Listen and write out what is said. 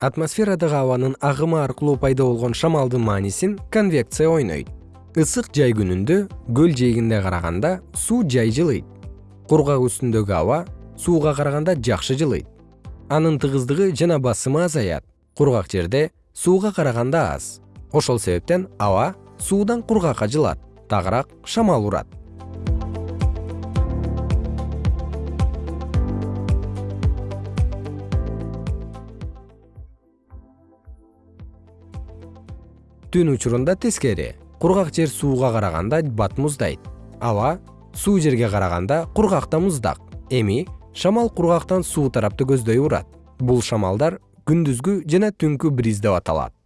атмосферадагы абанын агымы аркылуу пайда болгон шамалдын маанисин конвекция ойнойт. Ысык жай күнүндө көл жээгинде караганда суу жай жылыйт. Кургак үстүндөгү аба сууга караганда жакшы жылыйт. Анын тыгыздыгы жана басымы азаят. Кургак жерде сууга караганда аз. Ошол себептен аба суудан кургакка жылат тагыраак шамал урат түн учурунда тескери. Кургак жер сууга караганда бат муздайт. Аба суу жерге караганда кургак да муздак. Эми шамал кургактан суу тарапты көздөй урат. Бул шамалдар күндүзгү жана түнкү бриз деп аталат